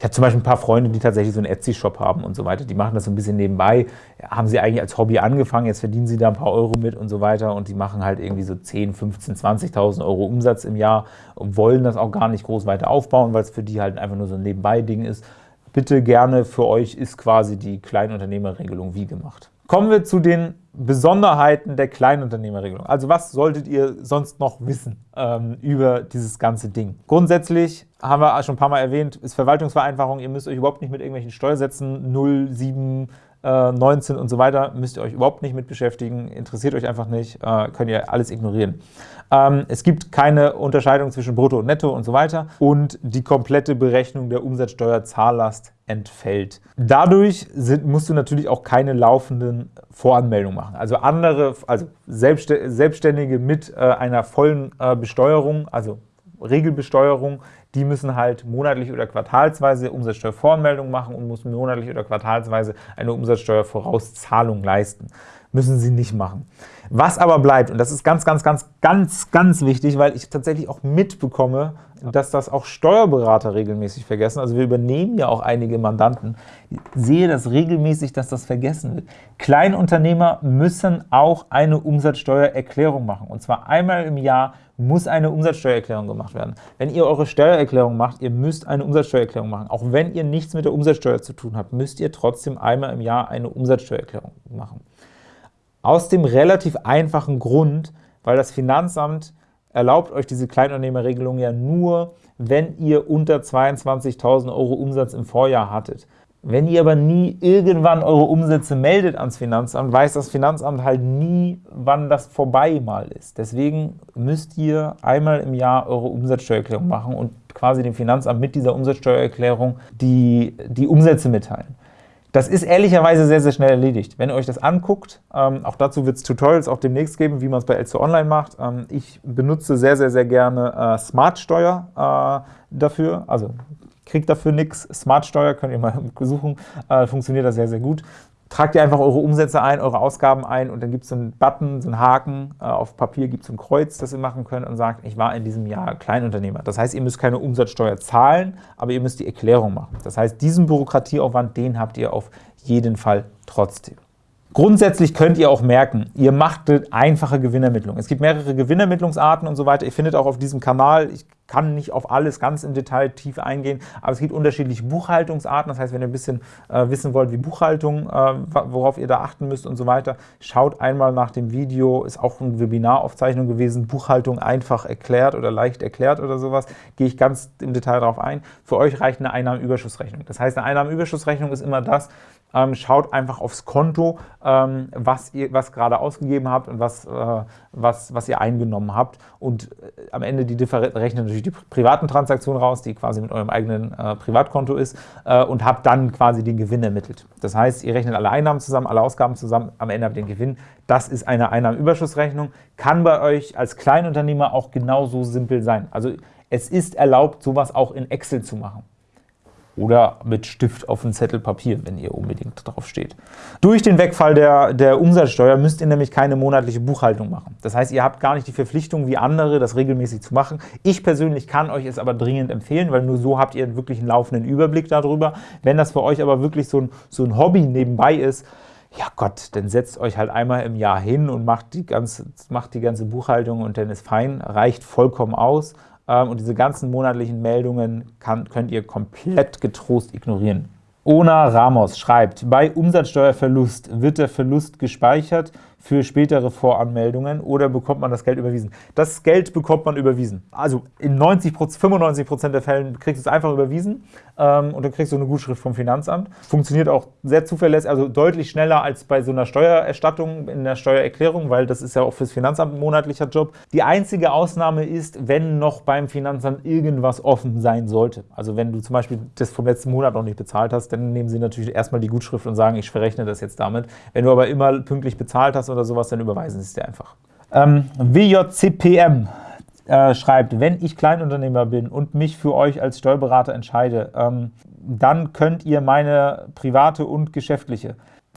Ich habe zum Beispiel ein paar Freunde, die tatsächlich so einen Etsy-Shop haben und so weiter. Die machen das so ein bisschen nebenbei. Haben sie eigentlich als Hobby angefangen, jetzt verdienen sie da ein paar Euro mit und so weiter und die machen halt irgendwie so 10, 15, 20.000 Euro Umsatz im Jahr und wollen das auch gar nicht groß weiter aufbauen, weil es für die halt einfach nur so ein Nebenbei-Ding ist. Bitte gerne, für euch ist quasi die Kleinunternehmerregelung wie gemacht. Kommen wir zu den Besonderheiten der Kleinunternehmerregelung. Also was solltet ihr sonst noch wissen ähm, über dieses ganze Ding? Grundsätzlich haben wir schon ein paar Mal erwähnt, ist Verwaltungsvereinfachung. Ihr müsst euch überhaupt nicht mit irgendwelchen Steuersätzen 0, 7, äh, 19 und so weiter, müsst ihr euch überhaupt nicht mit beschäftigen, interessiert euch einfach nicht, äh, könnt ihr alles ignorieren. Ähm, es gibt keine Unterscheidung zwischen Brutto und Netto und so weiter und die komplette Berechnung der Umsatzsteuerzahllast entfällt. Dadurch sind, musst du natürlich auch keine laufenden Voranmeldungen machen. Also andere, also Selbstständige mit äh, einer vollen äh, Besteuerung, also Regelbesteuerung, die müssen halt monatlich oder quartalsweise Umsatzsteuervoranmeldung machen und müssen monatlich oder quartalsweise eine Umsatzsteuervorauszahlung leisten. Müssen sie nicht machen. Was aber bleibt, und das ist ganz, ganz, ganz, ganz, ganz wichtig, weil ich tatsächlich auch mitbekomme, dass das auch Steuerberater regelmäßig vergessen. Also wir übernehmen ja auch einige Mandanten. Ich sehe das regelmäßig, dass das vergessen wird. Kleinunternehmer müssen auch eine Umsatzsteuererklärung machen. Und zwar einmal im Jahr muss eine Umsatzsteuererklärung gemacht werden. Wenn ihr eure Steuererklärung macht, ihr müsst eine Umsatzsteuererklärung machen. Auch wenn ihr nichts mit der Umsatzsteuer zu tun habt, müsst ihr trotzdem einmal im Jahr eine Umsatzsteuererklärung machen. Aus dem relativ einfachen Grund, weil das Finanzamt erlaubt euch diese Kleinunternehmerregelung ja nur, wenn ihr unter 22.000 Euro Umsatz im Vorjahr hattet. Wenn ihr aber nie irgendwann eure Umsätze meldet ans Finanzamt, weiß das Finanzamt halt nie, wann das vorbei mal ist. Deswegen müsst ihr einmal im Jahr eure Umsatzsteuererklärung machen und quasi dem Finanzamt mit dieser Umsatzsteuererklärung die, die Umsätze mitteilen. Das ist ehrlicherweise sehr, sehr schnell erledigt. Wenn ihr euch das anguckt, ähm, auch dazu wird es Tutorials auch demnächst geben, wie man es bei Elzo Online macht. Ähm, ich benutze sehr, sehr, sehr gerne äh, Smart-Steuer äh, dafür, also kriegt dafür nichts. Smart-Steuer könnt ihr mal <laughs> suchen, äh, funktioniert das sehr, sehr gut tragt ihr einfach eure Umsätze ein, eure Ausgaben ein und dann gibt es so einen Button, so einen Haken, äh, auf Papier gibt es ein Kreuz, das ihr machen könnt und sagt, ich war in diesem Jahr Kleinunternehmer. Das heißt, ihr müsst keine Umsatzsteuer zahlen, aber ihr müsst die Erklärung machen. Das heißt, diesen Bürokratieaufwand, den habt ihr auf jeden Fall trotzdem. Grundsätzlich könnt ihr auch merken, ihr macht einfache Gewinnermittlung. Es gibt mehrere Gewinnermittlungsarten und so weiter. Ihr findet auch auf diesem Kanal, ich kann nicht auf alles ganz im Detail tief eingehen, aber es gibt unterschiedliche Buchhaltungsarten. Das heißt, wenn ihr ein bisschen äh, wissen wollt, wie Buchhaltung, äh, worauf ihr da achten müsst und so weiter, schaut einmal nach dem Video, ist auch eine Webinaraufzeichnung gewesen, Buchhaltung einfach erklärt oder leicht erklärt oder sowas, gehe ich ganz im Detail darauf ein. Für euch reicht eine Einnahmenüberschussrechnung. Das heißt, eine Einnahmenüberschussrechnung ist immer das, ähm, schaut einfach aufs Konto, ähm, was ihr was gerade ausgegeben habt und was, äh, was, was ihr eingenommen habt. Und äh, am Ende die Differenz rechnet natürlich die privaten Transaktionen raus, die quasi mit eurem eigenen äh, Privatkonto ist, äh, und habt dann quasi den Gewinn ermittelt. Das heißt, ihr rechnet alle Einnahmen zusammen, alle Ausgaben zusammen, am Ende habt ihr den Gewinn. Das ist eine Einnahmenüberschussrechnung, kann bei euch als Kleinunternehmer auch genauso simpel sein. Also es ist erlaubt, sowas auch in Excel zu machen oder mit Stift auf einen Zettel Papier, wenn ihr unbedingt drauf steht. Durch den Wegfall der, der Umsatzsteuer müsst ihr nämlich keine monatliche Buchhaltung machen. Das heißt, ihr habt gar nicht die Verpflichtung wie andere, das regelmäßig zu machen. Ich persönlich kann euch es aber dringend empfehlen, weil nur so habt ihr wirklich einen laufenden Überblick darüber. Wenn das für euch aber wirklich so ein, so ein Hobby nebenbei ist, ja Gott, dann setzt euch halt einmal im Jahr hin und macht die ganze, macht die ganze Buchhaltung und dann ist fein, reicht vollkommen aus. Ähm, und diese ganzen monatlichen Meldungen kann, könnt ihr komplett getrost ignorieren. Ona Ramos schreibt, bei Umsatzsteuerverlust wird der Verlust gespeichert für spätere Voranmeldungen oder bekommt man das Geld überwiesen? Das Geld bekommt man überwiesen. Also in 90 95 Prozent der Fällen kriegst du es einfach überwiesen ähm, und dann kriegst du eine Gutschrift vom Finanzamt. Funktioniert auch sehr zuverlässig, also deutlich schneller als bei so einer Steuererstattung in der Steuererklärung, weil das ist ja auch fürs Finanzamt ein monatlicher Job. Die einzige Ausnahme ist, wenn noch beim Finanzamt irgendwas offen sein sollte. Also wenn du zum Beispiel das vom letzten Monat noch nicht bezahlt hast, dann nehmen sie natürlich erstmal die Gutschrift und sagen, ich verrechne das jetzt damit. Wenn du aber immer pünktlich bezahlt hast oder sowas, dann überweisen sie es dir einfach. Ähm, WJCPM äh, schreibt, wenn ich Kleinunternehmer bin und mich für euch als Steuerberater entscheide, ähm, dann könnt ihr meine private und geschäftliche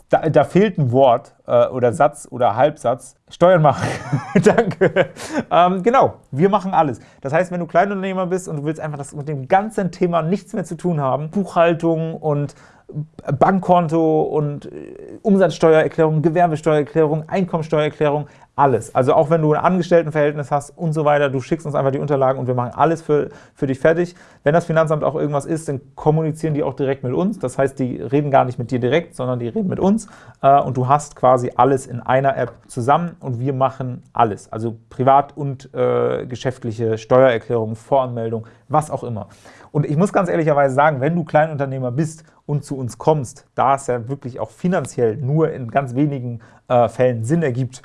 da, da, fehlt ein Wort äh, oder Satz oder Halbsatz. Steuern machen. <laughs> Danke. Ähm, genau, wir machen alles. Das heißt, wenn du Kleinunternehmer bist und du willst einfach das mit dem ganzen Thema nichts mehr zu tun haben, Buchhaltung und Bankkonto und äh, Umsatzsteuererklärung, Gewerbesteuererklärung, Einkommensteuererklärung, alles. Also auch wenn du ein Angestelltenverhältnis hast und so weiter, du schickst uns einfach die Unterlagen und wir machen alles für, für dich fertig. Wenn das Finanzamt auch irgendwas ist, dann kommunizieren die auch direkt mit uns. Das heißt, die reden gar nicht mit dir direkt, sondern die reden mit uns äh, und du hast quasi alles in einer App zusammen und wir machen alles. Also privat und äh, geschäftliche Steuererklärung, Voranmeldung, was auch immer. Und ich muss ganz ehrlicherweise sagen, wenn du Kleinunternehmer bist und zu uns kommst, da es ja wirklich auch finanziell nur in ganz wenigen äh, Fällen Sinn ergibt,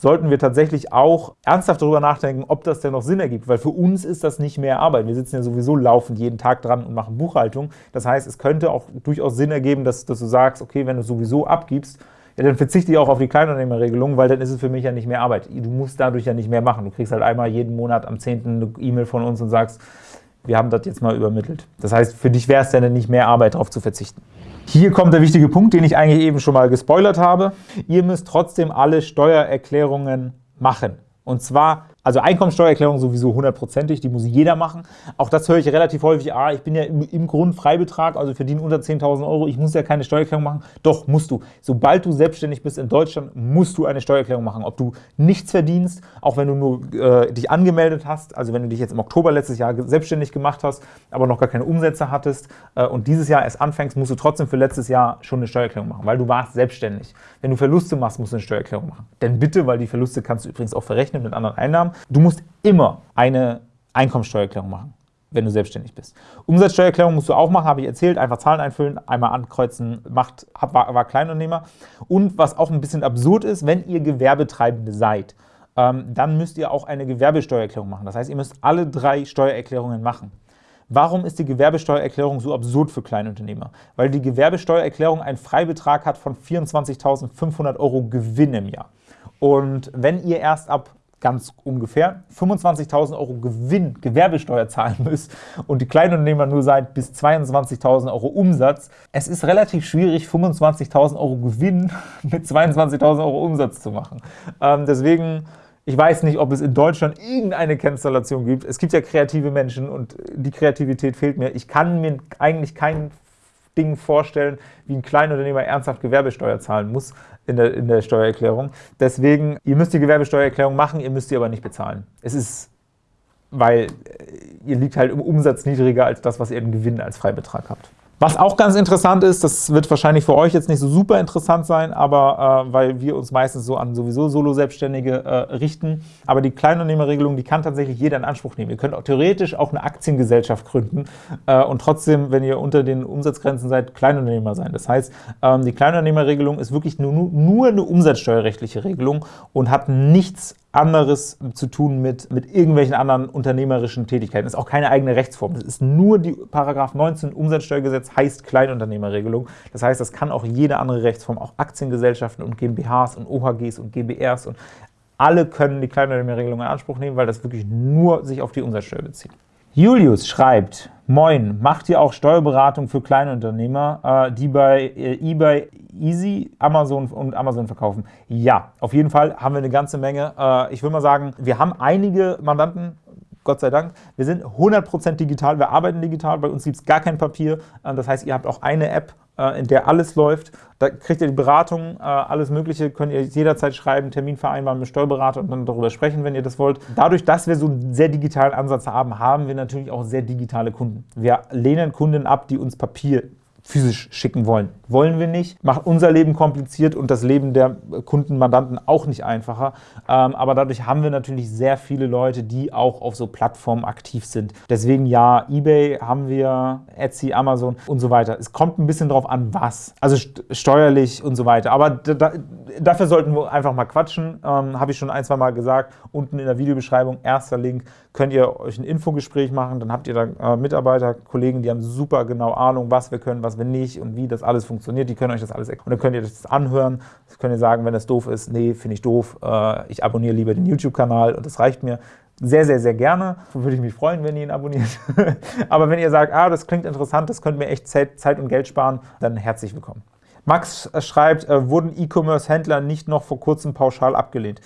sollten wir tatsächlich auch ernsthaft darüber nachdenken, ob das denn noch Sinn ergibt, weil für uns ist das nicht mehr Arbeit. Wir sitzen ja sowieso laufend jeden Tag dran und machen Buchhaltung. Das heißt, es könnte auch durchaus Sinn ergeben, dass, dass du sagst, okay, wenn du sowieso abgibst, ja, dann verzichte ich auch auf die Kleinunternehmerregelung, weil dann ist es für mich ja nicht mehr Arbeit. Du musst dadurch ja nicht mehr machen. Du kriegst halt einmal jeden Monat am 10. eine E-Mail von uns und sagst, wir haben das jetzt mal übermittelt. Das heißt, für dich wäre es dann nicht mehr Arbeit, darauf zu verzichten. Hier kommt der wichtige Punkt, den ich eigentlich eben schon mal gespoilert habe. Ihr müsst trotzdem alle Steuererklärungen machen. Und zwar also Einkommensteuererklärung sowieso hundertprozentig, die muss jeder machen. Auch das höre ich relativ häufig, ah, ich bin ja im, im Grundfreibetrag, also verdiene unter 10.000 Euro, ich muss ja keine Steuererklärung machen. Doch, musst du. Sobald du selbstständig bist in Deutschland, musst du eine Steuererklärung machen. Ob du nichts verdienst, auch wenn du nur äh, dich angemeldet hast, also wenn du dich jetzt im Oktober letztes Jahr selbstständig gemacht hast, aber noch gar keine Umsätze hattest äh, und dieses Jahr erst anfängst, musst du trotzdem für letztes Jahr schon eine Steuererklärung machen, weil du warst selbstständig. Wenn du Verluste machst, musst du eine Steuererklärung machen. Denn bitte, weil die Verluste kannst du übrigens auch verrechnen mit anderen Einnahmen, du musst immer eine Einkommensteuererklärung machen, wenn du selbstständig bist. Umsatzsteuererklärung musst du auch machen, habe ich erzählt, einfach Zahlen einfüllen, einmal ankreuzen, macht, war, war Kleinunternehmer. Und was auch ein bisschen absurd ist, wenn ihr Gewerbetreibende seid, ähm, dann müsst ihr auch eine Gewerbesteuererklärung machen. Das heißt, ihr müsst alle drei Steuererklärungen machen. Warum ist die Gewerbesteuererklärung so absurd für Kleinunternehmer? Weil die Gewerbesteuererklärung einen Freibetrag hat von 24.500 Euro Gewinn im Jahr. Und wenn ihr erst ab ganz ungefähr 25.000 Euro Gewinn, Gewerbesteuer zahlen müsst und die Kleinunternehmer nur seid bis 22.000 Euro Umsatz. Es ist relativ schwierig, 25.000 Euro Gewinn <laughs> mit 22.000 Euro Umsatz zu machen. Ähm, deswegen, ich weiß nicht, ob es in Deutschland irgendeine Kennzellation gibt. Es gibt ja kreative Menschen und die Kreativität fehlt mir. Ich kann mir eigentlich kein Ding vorstellen, wie ein Kleinunternehmer ernsthaft Gewerbesteuer zahlen muss in der, in der Steuererklärung. Deswegen, ihr müsst die Gewerbesteuererklärung machen, ihr müsst sie aber nicht bezahlen. Es ist, weil äh, ihr liegt halt im Umsatz niedriger als das, was ihr im Gewinn als Freibetrag habt. Was auch ganz interessant ist, das wird wahrscheinlich für euch jetzt nicht so super interessant sein, aber äh, weil wir uns meistens so an sowieso Solo-Selbstständige äh, richten, aber die Kleinunternehmerregelung, die kann tatsächlich jeder in Anspruch nehmen. Ihr könnt auch theoretisch auch eine Aktiengesellschaft gründen äh, und trotzdem, wenn ihr unter den Umsatzgrenzen seid, Kleinunternehmer sein. Das heißt, ähm, die Kleinunternehmerregelung ist wirklich nur, nur eine umsatzsteuerrechtliche Regelung und hat nichts anderes zu tun mit, mit irgendwelchen anderen unternehmerischen Tätigkeiten. Das ist auch keine eigene Rechtsform. Das ist nur die Paragraph 19 Umsatzsteuergesetz heißt Kleinunternehmerregelung. Das heißt, das kann auch jede andere Rechtsform, auch Aktiengesellschaften und GmbHs und OHGs und GBRs und alle können die Kleinunternehmerregelung in Anspruch nehmen, weil das wirklich nur sich auf die Umsatzsteuer bezieht. Julius schreibt, Moin, macht ihr auch Steuerberatung für Kleinunternehmer, äh, die bei äh, eBay Easy, Amazon und Amazon verkaufen? Ja, auf jeden Fall haben wir eine ganze Menge. Äh, ich will mal sagen, wir haben einige Mandanten, Gott sei Dank. Wir sind 100% digital, wir arbeiten digital, bei uns gibt es gar kein Papier. Äh, das heißt, ihr habt auch eine App, äh, in der alles läuft. Da kriegt ihr die Beratung, alles Mögliche, könnt ihr jederzeit schreiben, Termin vereinbaren mit Steuerberater und dann darüber sprechen, wenn ihr das wollt. Dadurch, dass wir so einen sehr digitalen Ansatz haben, haben wir natürlich auch sehr digitale Kunden. Wir lehnen Kunden ab, die uns Papier physisch schicken wollen. Wollen wir nicht, macht unser Leben kompliziert und das Leben der Kunden, Mandanten auch nicht einfacher. Ähm, aber dadurch haben wir natürlich sehr viele Leute, die auch auf so Plattformen aktiv sind. Deswegen ja, Ebay haben wir, Etsy, Amazon und so weiter. Es kommt ein bisschen drauf an, was. Also steuerlich und so weiter. Aber da, dafür sollten wir einfach mal quatschen. Ähm, Habe ich schon ein, zwei Mal gesagt. Unten in der Videobeschreibung, erster Link, könnt ihr euch ein Infogespräch machen. Dann habt ihr da äh, Mitarbeiter, Kollegen, die haben super genau Ahnung, was wir können, was wir nicht und wie das alles funktioniert. Die können euch das alles erklären. Und dann könnt ihr das anhören. Das könnt ihr sagen, wenn das doof ist, nee, finde ich doof. Äh, ich abonniere lieber den YouTube-Kanal und das reicht mir. Sehr, sehr, sehr gerne. Würde ich mich freuen, wenn ihr ihn abonniert. <laughs> Aber wenn ihr sagt, ah, das klingt interessant, das könnte mir echt Zeit und Geld sparen, dann herzlich willkommen. Max schreibt, äh, wurden E-Commerce-Händler nicht noch vor kurzem pauschal abgelehnt?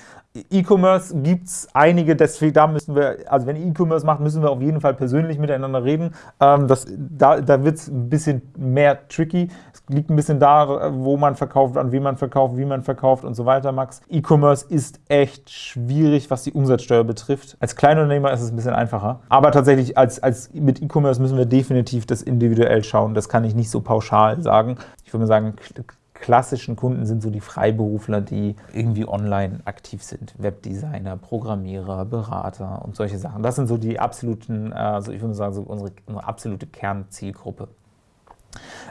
E-Commerce gibt es einige, deswegen da müssen wir, also wenn ihr E-Commerce macht, müssen wir auf jeden Fall persönlich miteinander reden. Ähm, das, da da wird es ein bisschen mehr tricky. Es liegt ein bisschen da, wo man verkauft, an wen man verkauft, wie man verkauft und so weiter, Max. E-Commerce ist echt schwierig, was die Umsatzsteuer betrifft. Als Kleinunternehmer ist es ein bisschen einfacher. Aber tatsächlich als, als mit E-Commerce müssen wir definitiv das individuell schauen. Das kann ich nicht so pauschal sagen. Ich würde mal sagen, klassischen Kunden sind so die Freiberufler, die irgendwie online aktiv sind. Webdesigner, Programmierer, Berater und solche Sachen. Das sind so die absoluten, also ich würde sagen, so unsere, unsere absolute Kernzielgruppe.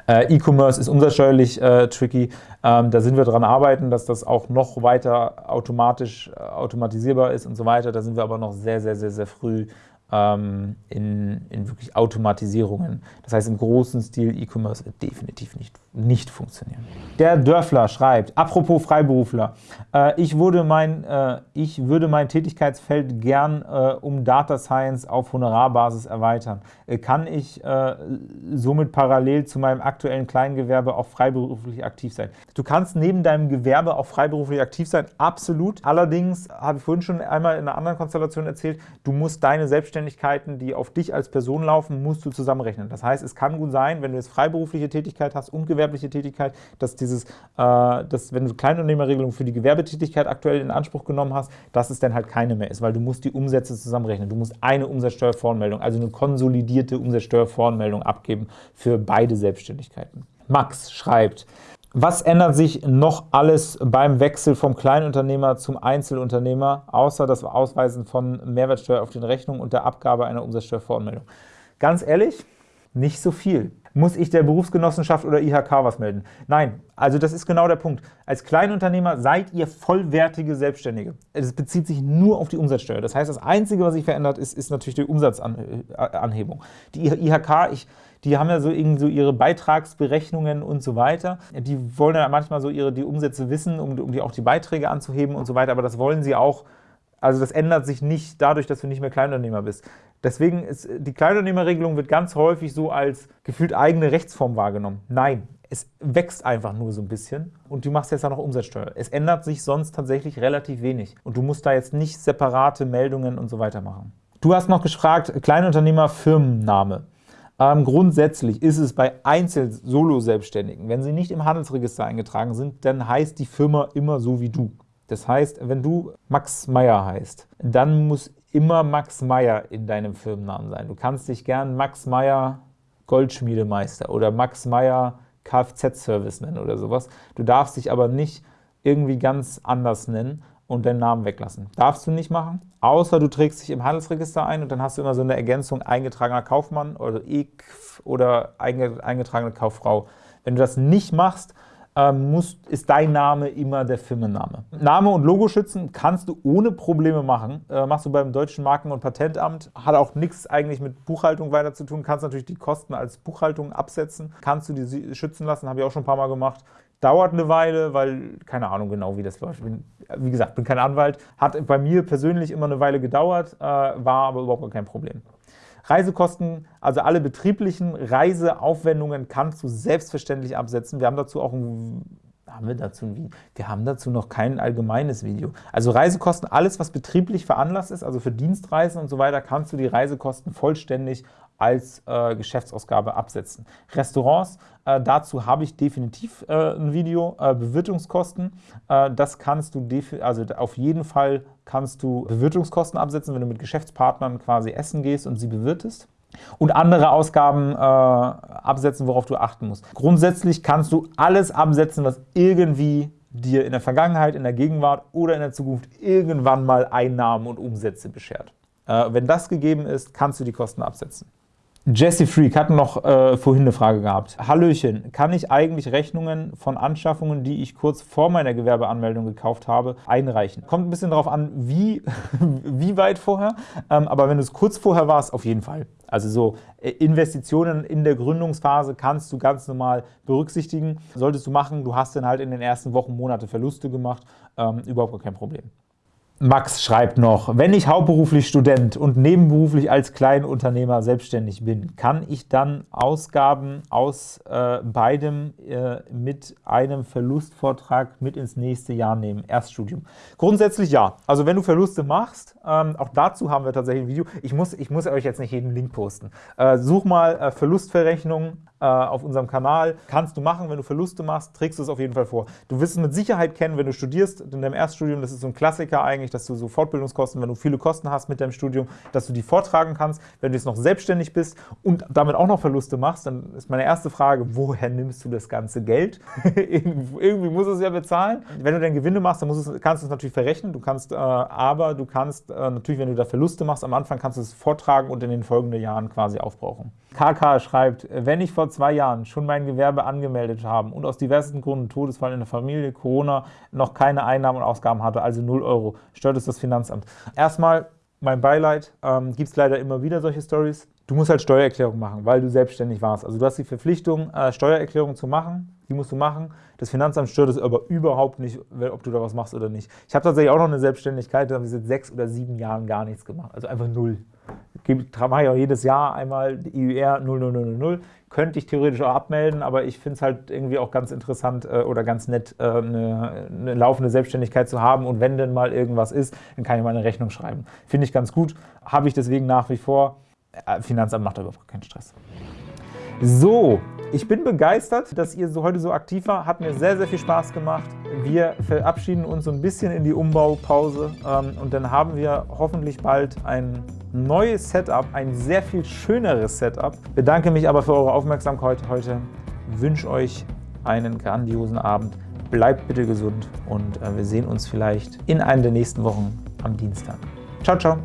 Äh, E-Commerce ist umsatzsteuerlich äh, tricky. Ähm, da sind wir dran arbeiten, dass das auch noch weiter automatisch äh, automatisierbar ist und so weiter. Da sind wir aber noch sehr, sehr, sehr, sehr früh ähm, in, in wirklich Automatisierungen. Das heißt, im großen Stil E-Commerce wird definitiv nicht, nicht funktionieren. Der Dörfler schreibt, apropos Freiberufler, äh, ich, würde mein, äh, ich würde mein Tätigkeitsfeld gern äh, um Data Science auf Honorarbasis erweitern. Äh, kann ich äh, somit parallel zu meinem aktuellen Kleingewerbe auch freiberuflich aktiv sein? Du kannst neben deinem Gewerbe auch freiberuflich aktiv sein, absolut. Allerdings, habe ich vorhin schon einmal in einer anderen Konstellation erzählt, du musst deine Selbstständigkeit Selbstständigkeiten, die auf dich als Person laufen, musst du zusammenrechnen. Das heißt, es kann gut sein, wenn du jetzt freiberufliche Tätigkeit hast und gewerbliche Tätigkeit, dass dieses, äh, dass, wenn du Kleinunternehmerregelung für die Gewerbetätigkeit aktuell in Anspruch genommen hast, dass es dann halt keine mehr ist, weil du musst die Umsätze zusammenrechnen. Du musst eine Umsatzsteuervoranmeldung, also eine konsolidierte Umsatzsteuervoranmeldung abgeben für beide Selbstständigkeiten. Max schreibt, was ändert sich noch alles beim Wechsel vom Kleinunternehmer zum Einzelunternehmer, außer das Ausweisen von Mehrwertsteuer auf den Rechnungen und der Abgabe einer Umsatzsteuervoranmeldung? Ganz ehrlich, nicht so viel. Muss ich der Berufsgenossenschaft oder IHK was melden? Nein, also das ist genau der Punkt. Als Kleinunternehmer seid ihr vollwertige Selbstständige. Es bezieht sich nur auf die Umsatzsteuer. Das heißt, das Einzige, was sich verändert, ist, ist natürlich die Umsatzanhebung. Die IHK, ich die haben ja so, irgendwie so ihre Beitragsberechnungen und so weiter. Die wollen ja manchmal so ihre, die Umsätze wissen, um, um die, auch die Beiträge anzuheben und so weiter, aber das wollen sie auch, also das ändert sich nicht dadurch, dass du nicht mehr Kleinunternehmer bist. Deswegen ist die Kleinunternehmerregelung wird ganz häufig so als gefühlt eigene Rechtsform wahrgenommen. Nein, es wächst einfach nur so ein bisschen und du machst jetzt ja noch Umsatzsteuer. Es ändert sich sonst tatsächlich relativ wenig und du musst da jetzt nicht separate Meldungen und so weiter machen. Du hast noch gefragt, Kleinunternehmer Firmenname. Ähm, grundsätzlich ist es bei Einzel-Solo-Selbstständigen, wenn sie nicht im Handelsregister eingetragen sind, dann heißt die Firma immer so wie du. Das heißt, wenn du Max Meyer heißt, dann muss immer Max Meyer in deinem Firmennamen sein. Du kannst dich gern Max Meyer Goldschmiedemeister oder Max Meyer Kfz-Service nennen oder sowas. Du darfst dich aber nicht irgendwie ganz anders nennen und deinen Namen weglassen. Darfst du nicht machen, außer du trägst dich im Handelsregister ein und dann hast du immer so eine Ergänzung eingetragener Kaufmann oder EKF oder eingetragene Kauffrau. Wenn du das nicht machst, ähm, muss, ist dein Name immer der Firmenname. Name und Logo schützen kannst du ohne Probleme machen. Äh, machst du beim Deutschen Marken- und Patentamt. Hat auch nichts eigentlich mit Buchhaltung weiter zu tun. Kannst natürlich die Kosten als Buchhaltung absetzen. Kannst du die schützen lassen, habe ich auch schon ein paar Mal gemacht. Dauert eine Weile, weil keine Ahnung genau, wie das läuft. Bin, wie gesagt, bin kein Anwalt. Hat bei mir persönlich immer eine Weile gedauert, äh, war aber überhaupt kein Problem. Reisekosten, also alle betrieblichen Reiseaufwendungen kannst du selbstverständlich absetzen. Wir haben dazu auch ein haben wir dazu ein Video? Wir haben dazu noch kein allgemeines Video. Also Reisekosten, alles was betrieblich veranlasst ist, also für Dienstreisen und so weiter, kannst du die Reisekosten vollständig als äh, Geschäftsausgabe absetzen. Restaurants, äh, dazu habe ich definitiv äh, ein Video. Äh, Bewirtungskosten, äh, das kannst du, also auf jeden Fall kannst du Bewirtungskosten absetzen, wenn du mit Geschäftspartnern quasi essen gehst und sie bewirtest und andere Ausgaben äh, absetzen, worauf du achten musst. Grundsätzlich kannst du alles absetzen, was irgendwie dir in der Vergangenheit, in der Gegenwart oder in der Zukunft irgendwann mal Einnahmen und Umsätze beschert. Wenn das gegeben ist, kannst du die Kosten absetzen. Jesse Freak hat noch äh, vorhin eine Frage gehabt. Hallöchen, kann ich eigentlich Rechnungen von Anschaffungen, die ich kurz vor meiner Gewerbeanmeldung gekauft habe, einreichen? Kommt ein bisschen darauf an, wie, <laughs> wie weit vorher, ähm, aber wenn es kurz vorher war, auf jeden Fall. Also so äh, Investitionen in der Gründungsphase kannst du ganz normal berücksichtigen. Solltest du machen, du hast dann halt in den ersten Wochen, Monate Verluste gemacht, ähm, überhaupt kein Problem. Max schreibt noch, wenn ich hauptberuflich Student und nebenberuflich als Kleinunternehmer selbstständig bin, kann ich dann Ausgaben aus äh, beidem äh, mit einem Verlustvortrag mit ins nächste Jahr nehmen, Erststudium? Grundsätzlich ja. Also wenn du Verluste machst, ähm, auch dazu haben wir tatsächlich ein Video. Ich muss, ich muss euch jetzt nicht jeden Link posten. Äh, such mal äh, Verlustverrechnungen äh, auf unserem Kanal. Kannst du machen, wenn du Verluste machst, trägst du es auf jeden Fall vor. Du wirst es mit Sicherheit kennen, wenn du studierst, in deinem Erststudium, das ist so ein Klassiker eigentlich, dass du so Fortbildungskosten, wenn du viele Kosten hast mit deinem Studium, dass du die vortragen kannst. Wenn du jetzt noch selbstständig bist und damit auch noch Verluste machst, dann ist meine erste Frage, woher nimmst du das ganze Geld? <laughs> Irgendwie muss es ja bezahlen. Wenn du dann Gewinne machst, dann es, kannst du es natürlich verrechnen, du kannst, äh, aber du kannst äh, natürlich, wenn du da Verluste machst, am Anfang kannst du es vortragen und in den folgenden Jahren quasi aufbrauchen. KK schreibt, wenn ich vor zwei Jahren schon mein Gewerbe angemeldet habe und aus diversen Gründen, Todesfall in der Familie, Corona, noch keine Einnahmen und Ausgaben hatte, also 0 Euro, stört es das Finanzamt. Erstmal mein Beileid, ähm, gibt es leider immer wieder solche Stories. Du musst halt Steuererklärung machen, weil du selbstständig warst. Also du hast die Verpflichtung, äh, Steuererklärung zu machen, die musst du machen. Das Finanzamt stört es aber überhaupt nicht, ob du da was machst oder nicht. Ich habe tatsächlich auch noch eine Selbstständigkeit, da habe ich seit sechs oder sieben Jahren gar nichts gemacht, also einfach null mache ich auch jedes Jahr einmal IUR 00000. Könnte ich theoretisch auch abmelden, aber ich finde es halt irgendwie auch ganz interessant äh, oder ganz nett, äh, eine, laufende Selbstständigkeit zu haben. Und wenn denn mal irgendwas ist, dann kann ich mal eine Rechnung schreiben. Finde ich ganz gut. Habe ich deswegen nach wie vor. Äh, Finanzamt macht aber keinen Stress. So, ich bin begeistert, dass ihr so heute so aktiv war. Hat mir sehr, sehr viel Spaß gemacht. Wir verabschieden uns so ein bisschen in die Umbaupause ähm, und dann haben wir hoffentlich bald ein neues Setup, ein sehr viel schöneres Setup. Bedanke mich aber für eure Aufmerksamkeit heute. Wünsche euch einen grandiosen Abend. Bleibt bitte gesund und äh, wir sehen uns vielleicht in einer der nächsten Wochen am Dienstag. Ciao, ciao!